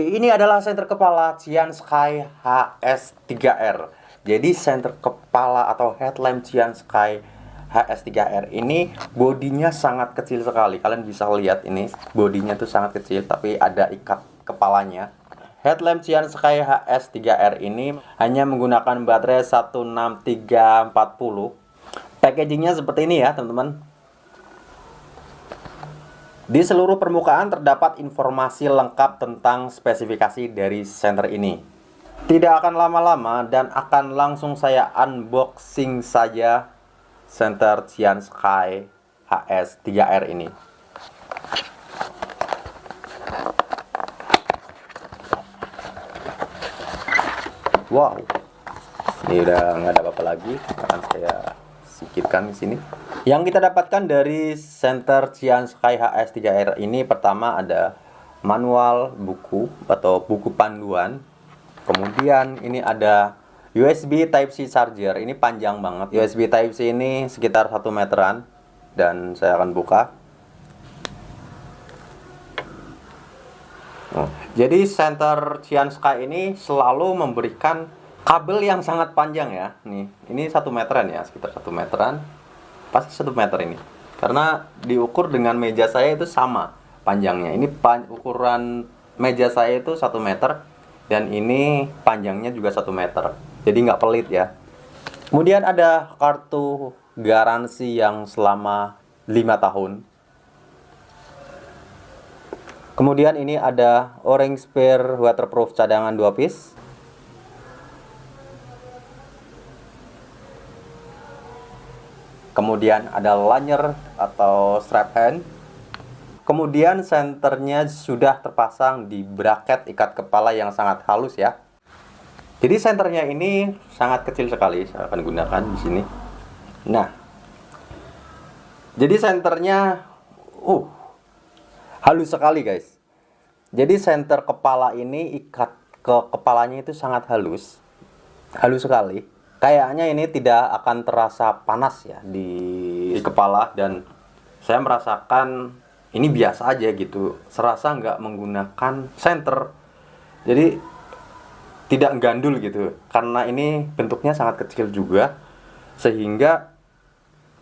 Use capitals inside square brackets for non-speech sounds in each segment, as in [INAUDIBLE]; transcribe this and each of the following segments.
ini adalah senter kepala Cian Sky HS3R. Jadi senter kepala atau headlamp Cian Sky HS3R ini bodinya sangat kecil sekali. Kalian bisa lihat ini bodinya tuh sangat kecil tapi ada ikat kepalanya. Headlamp Cian Sky HS3R ini hanya menggunakan baterai 16340. Packagingnya seperti ini ya teman-teman. Di seluruh permukaan terdapat informasi lengkap tentang spesifikasi dari senter ini. Tidak akan lama-lama dan akan langsung saya unboxing saja senter Cian Sky HS3R ini. Wow, ini udah nggak ada apa-apa lagi. Akan saya sikitkan di sini. Yang kita dapatkan dari Center Cian Sky HS3R ini pertama ada manual buku atau buku panduan. Kemudian ini ada USB Type-C charger. Ini panjang banget. USB Type-C ini sekitar 1 meteran dan saya akan buka. Oh, jadi Center Cian Sky ini selalu memberikan kabel yang sangat panjang ya. Nih, ini satu meteran ya, sekitar satu meteran. Pasti satu meter ini. Karena diukur dengan meja saya itu sama panjangnya. Ini pan ukuran meja saya itu satu meter dan ini panjangnya juga satu meter. Jadi nggak pelit ya. Kemudian ada kartu garansi yang selama lima tahun. Kemudian ini ada orange spare waterproof cadangan dua piece kemudian ada lanyard atau strap hand. Kemudian senternya sudah terpasang di bracket ikat kepala yang sangat halus ya. Jadi senternya ini sangat kecil sekali saya akan gunakan di sini. Nah jadi senternya uh halus sekali guys. Jadi senter kepala ini ikat ke kepalanya itu sangat halus halus sekali kayaknya ini tidak akan terasa panas ya di, di kepala dan saya merasakan ini biasa aja gitu. Serasa nggak menggunakan center jadi tidak gandul gitu. Karena ini bentuknya sangat kecil juga. Sehingga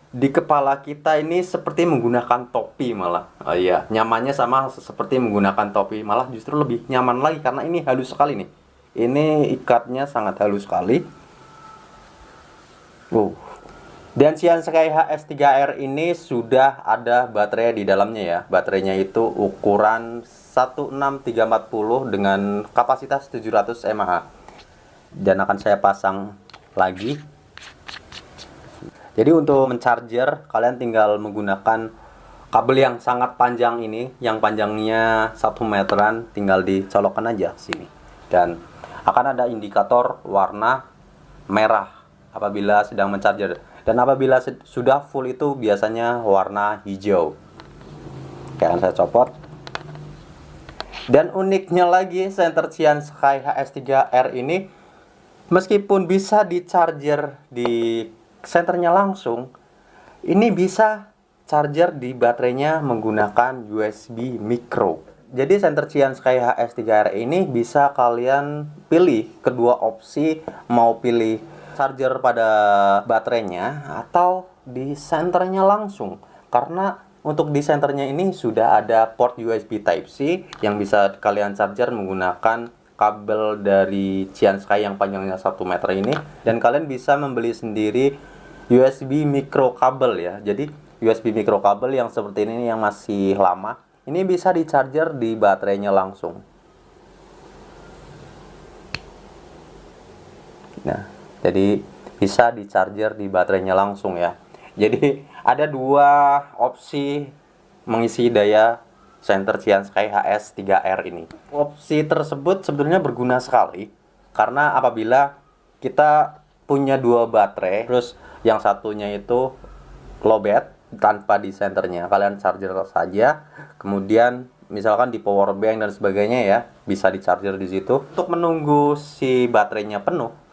di kepala kita ini seperti menggunakan topi malah. Oh iya nyamannya sama seperti menggunakan topi. Malah justru lebih nyaman lagi karena ini halus sekali nih. Ini ikatnya sangat halus sekali Wow. Dan Xian Sky HS3R ini sudah ada baterai di dalamnya ya. Baterainya itu ukuran 16340 dengan kapasitas 700 mAh. Dan akan saya pasang lagi. Jadi untuk mencharger kalian tinggal menggunakan kabel yang sangat panjang ini, yang panjangnya 1 meteran, tinggal dicolokkan aja sini. Dan akan ada indikator warna merah apabila sedang mencharger dan apabila sudah full itu biasanya warna hijau. Akan saya copot. Dan uniknya lagi center Cian Sky HS3R ini meskipun bisa di charger di senternya langsung ini bisa charger di baterainya menggunakan USB micro. Jadi center Cian Sky HS3R ini bisa kalian pilih kedua opsi mau pilih charger pada baterainya atau di senternya langsung. Karena untuk di senternya ini sudah ada port USB Type-C yang bisa kalian charger menggunakan kabel dari Sky yang panjangnya 1 meter ini. Dan kalian bisa membeli sendiri USB micro kabel ya. Jadi USB micro kabel yang seperti ini yang masih lama ini bisa di charger di baterainya langsung. Nah jadi bisa di charger di baterainya langsung ya. Jadi ada dua opsi mengisi daya center Cian Sky HS 3R ini. Opsi tersebut sebetulnya berguna sekali karena apabila kita punya dua baterai terus yang satunya itu lowbat tanpa di senternya kalian charger saja kemudian misalkan di power bank dan sebagainya ya bisa di charger di situ. Untuk menunggu si baterainya penuh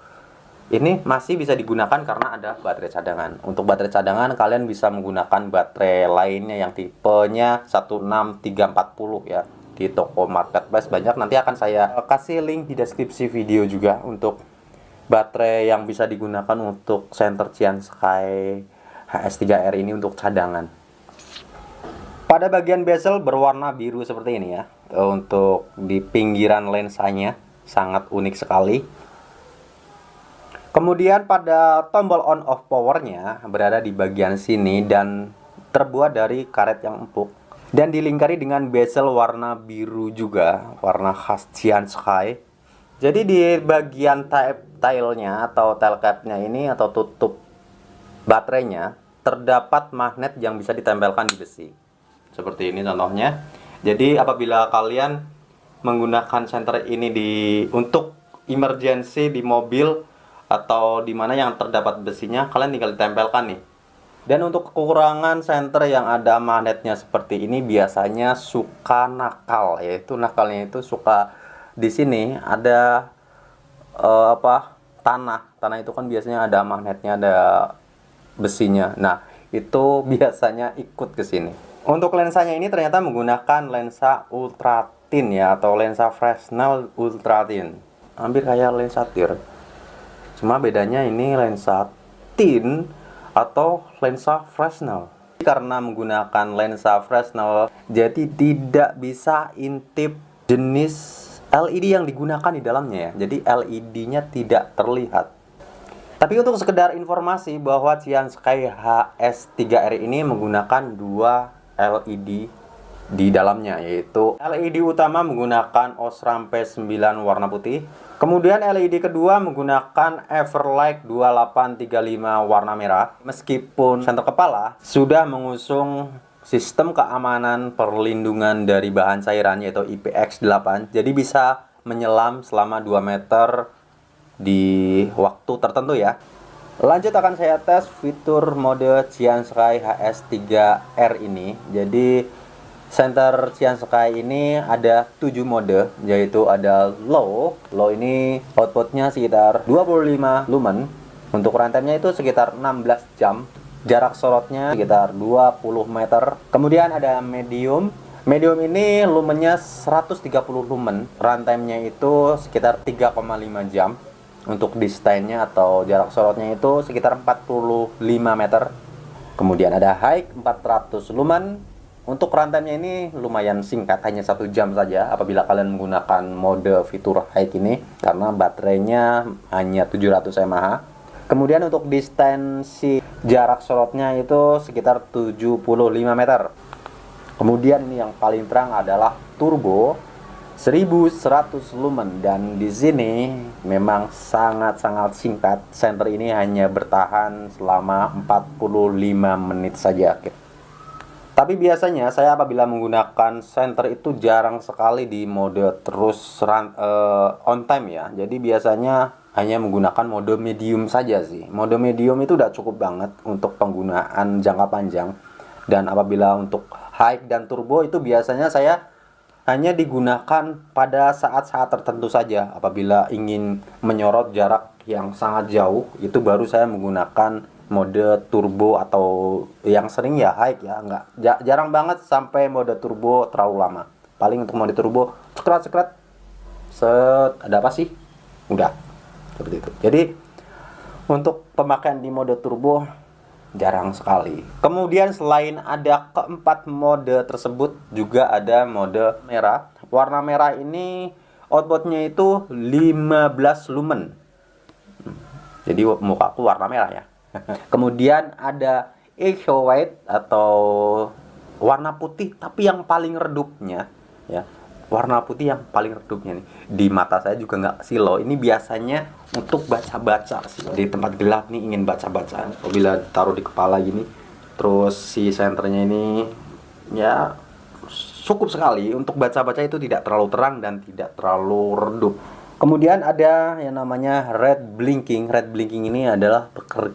ini masih bisa digunakan karena ada baterai cadangan. Untuk baterai cadangan kalian bisa menggunakan baterai lainnya yang tipenya 16340 ya. di toko marketplace banyak nanti akan saya kasih link di deskripsi video juga untuk baterai yang bisa digunakan untuk center Cian Sky HS3R ini untuk cadangan pada bagian bezel berwarna biru seperti ini ya untuk di pinggiran lensanya sangat unik sekali Kemudian pada tombol on off powernya berada di bagian sini dan terbuat dari karet yang empuk dan dilingkari dengan bezel warna biru juga, warna khas Cian Sky. Jadi di bagian tailnya atau tail capnya ini atau tutup baterainya terdapat magnet yang bisa ditempelkan di besi. Seperti ini contohnya. Jadi apabila kalian menggunakan senter ini di untuk emergency di mobil atau di mana yang terdapat besinya kalian tinggal ditempelkan nih. Dan untuk kekurangan senter yang ada magnetnya seperti ini biasanya suka nakal. Yaitu nakalnya itu suka di sini ada uh, apa tanah. Tanah itu kan biasanya ada magnetnya ada besinya. Nah itu [LAUGHS] biasanya ikut ke sini. Untuk lensanya ini ternyata menggunakan lensa ultra thin ya atau lensa Fresnel ultra thin. Hampir kayak lensa tir Cuma bedanya ini lensa tin atau lensa Fresnel. Karena menggunakan lensa Fresnel, jadi tidak bisa intip jenis LED yang digunakan di dalamnya ya. Jadi LED-nya tidak terlihat. Tapi untuk sekedar informasi bahwa Cian Sky HS3R ini menggunakan dua LED di dalamnya yaitu LED utama menggunakan Osram P9 warna putih. Kemudian LED kedua menggunakan Everlight 2835 warna merah. Meskipun senter kepala sudah mengusung sistem keamanan perlindungan dari bahan cairan yaitu IPX8 jadi bisa menyelam selama 2 meter di waktu tertentu ya. Lanjut akan saya tes fitur mode Cian Sky HS3R ini. Jadi Center Cian Sky ini ada 7 mode yaitu ada low low ini outputnya sekitar 25 lumen. Untuk rantemnya itu sekitar 16 jam. Jarak sorotnya sekitar 20 meter. Kemudian ada medium. Medium ini lumennya 130 lumen. Rantemnya itu sekitar 3,5 jam. Untuk distainnya atau jarak sorotnya itu sekitar 45 meter. Kemudian ada high 400 lumen untuk rantemnya ini lumayan singkat, hanya satu jam saja apabila kalian menggunakan mode fitur high ini karena baterainya hanya 700 mAh. Kemudian untuk distensi jarak sorotnya itu sekitar 75 meter. Kemudian ini yang paling terang adalah turbo 1100 lumen dan di sini memang sangat-sangat singkat. Center ini hanya bertahan selama 45 menit saja. Tapi biasanya saya apabila menggunakan center itu jarang sekali di mode terus run, uh, on time ya. Jadi biasanya hanya menggunakan mode medium saja sih. Mode medium itu udah cukup banget untuk penggunaan jangka panjang. Dan apabila untuk high dan turbo itu biasanya saya hanya digunakan pada saat-saat tertentu saja. Apabila ingin menyorot jarak yang sangat jauh, itu baru saya menggunakan mode turbo atau yang sering ya high ya. Nggak jarang banget sampai mode turbo terlalu lama. Paling untuk mode turbo sekret sekret. Set ada apa sih? Udah seperti itu. Jadi untuk pemakaian di mode turbo jarang sekali. Kemudian selain ada keempat mode tersebut juga ada mode merah. Warna merah ini outputnya itu 15 lumen. Jadi mukaku warna merah ya. [LAUGHS] Kemudian ada echo white atau warna putih tapi yang paling redupnya ya warna putih yang paling redupnya nih. Di mata saya juga nggak silo. Ini biasanya untuk baca-baca sih. Di tempat gelap nih ingin baca-baca apabila taruh di kepala gini terus si senternya ini ya cukup sekali. Untuk baca-baca itu tidak terlalu terang dan tidak terlalu redup. Kemudian ada yang namanya red blinking. Red blinking ini adalah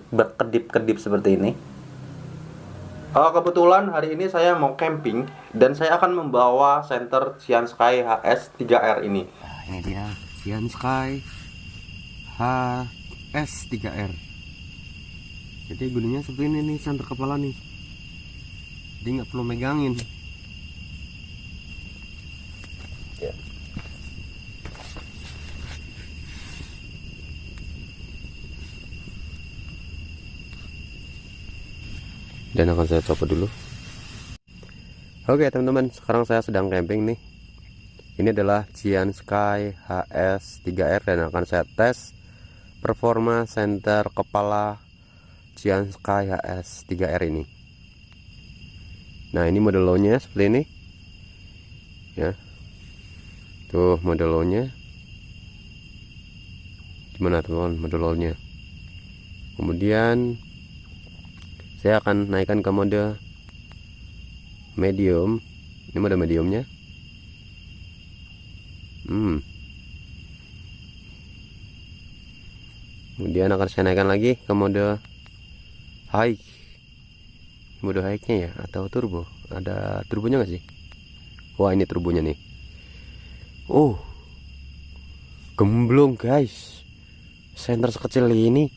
berkedip-kedip seperti ini. Uh, kebetulan hari ini saya mau camping dan saya akan membawa center Cian Sky HS 3R ini. Nah, ini dia Cian Sky HS 3R. Jadi gunanya seperti ini nih center kepala nih. Jadi nggak perlu megangin. Dan akan saya copot dulu. Oke teman-teman. Sekarang saya sedang camping nih. Ini adalah Cian Sky HS 3R dan akan saya tes performa center kepala Cian Sky HS 3R ini. Nah ini model low nya seperti ini. Ya. Tuh model low nya gimana teman model low nya kemudian saya akan naikkan ke mode medium. Ini mode mediumnya. Hmm. Kemudian akan saya naikkan lagi ke mode high. Mode high nya ya atau turbo. Ada turbonya nggak sih? Wah ini turbonya nih. Oh. Gemblong guys. Center sekecil ini.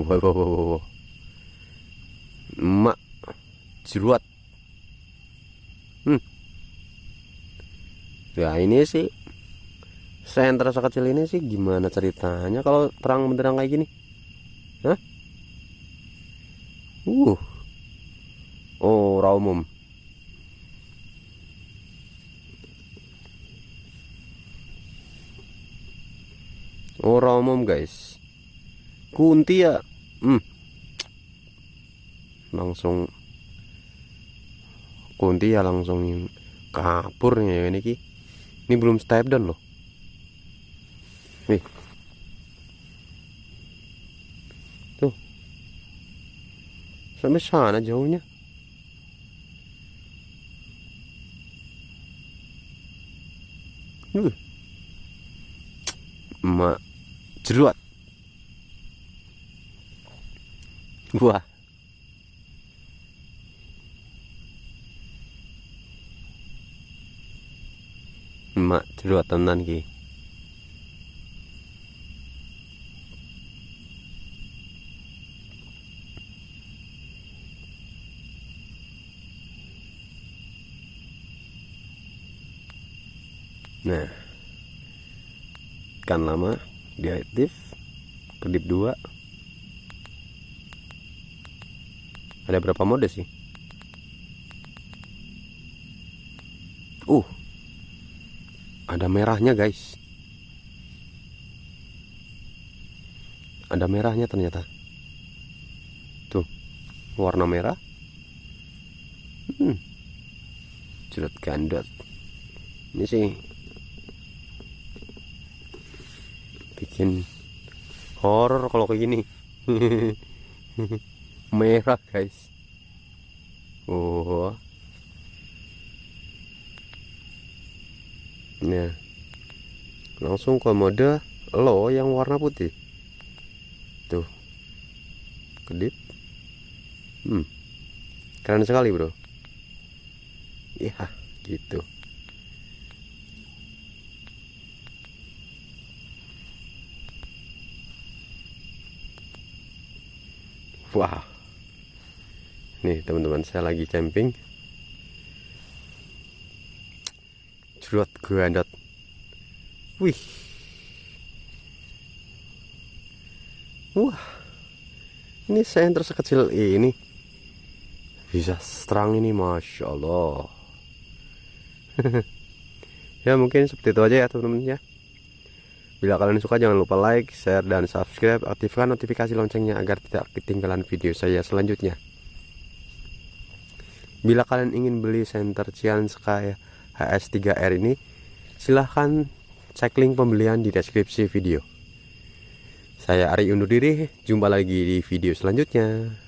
Wow, wow, wow, wow. Emak jeruat hmm ya ini sih center sekecil ini sih gimana ceritanya kalau terang benderang kayak gini Hah? Uh. Oh, umum. Ora umum, guys. Kunti ya. Hmm. Langsung kunti ya langsung kapur ya ini ki. Ini belum step down loh. Nih. Tuh. Sampai sana jauhnya. Uh. Emak jeruat. Wah. Emak jeruat tenan ki. Nah, kan lama diaktif kedip dua ada berapa mode sih uh ada merahnya guys. Ada merahnya ternyata. Tuh warna merah. Hmm. Jerut gandot. Ini sih. Bikin horror kalau kayak gini. [LAUGHS] Merah guys. Oh ya langsung ke mode low yang warna putih. Tuh. Kedip. Hmm. Keren sekali bro. Iya gitu. Wah. Nih teman-teman saya lagi camping. Jerot gandot. Wih. Wah. Ini senter sekecil ini. Bisa terang ini Masya Allah. [LAUGHS] ya mungkin seperti itu aja ya teman-teman ya. Bila kalian suka jangan lupa like, share, dan subscribe. Aktifkan notifikasi loncengnya agar tidak ketinggalan video saya selanjutnya. Bila kalian ingin beli center Cian Sky HS3R ini, silahkan cek link pembelian di deskripsi video. Saya Ari undur diri, jumpa lagi di video selanjutnya.